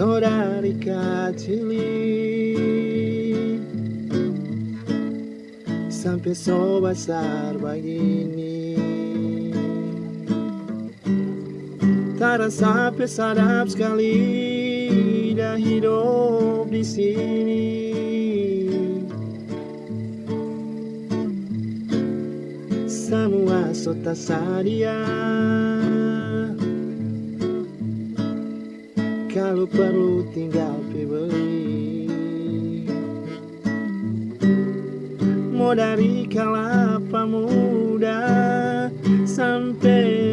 dari kecil Sampai so besar begini Terasa sadap sekali Dah hidup di sini Semua so tersedia Kalau perlu tinggal beli Mau dari kelapa muda Sampai